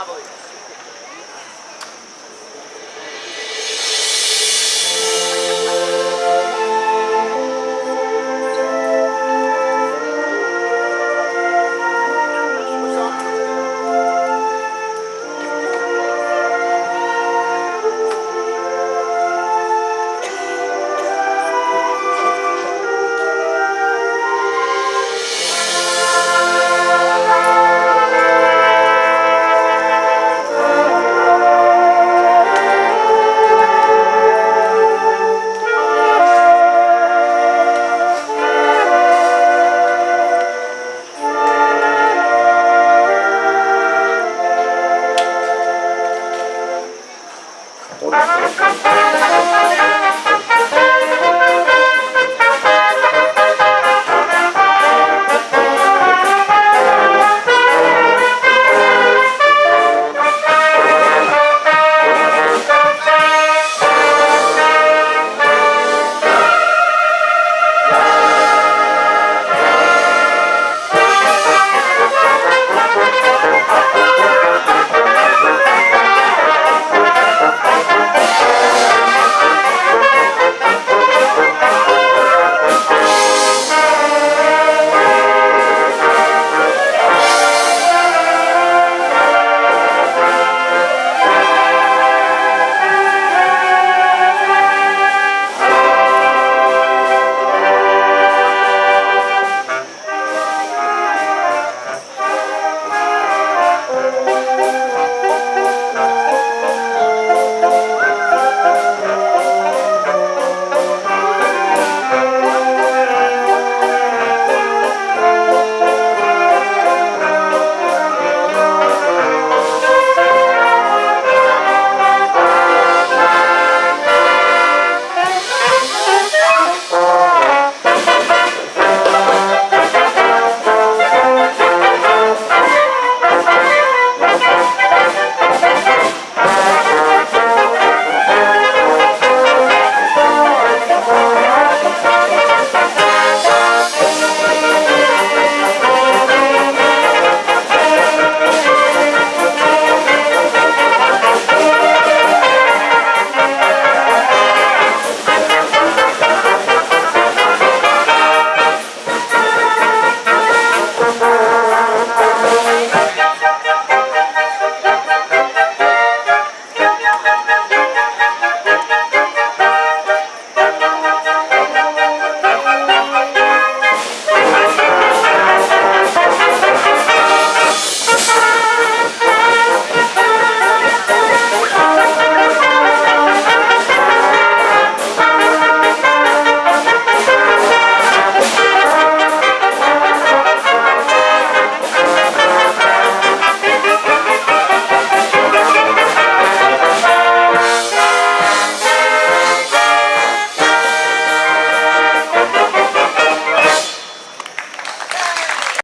I believe.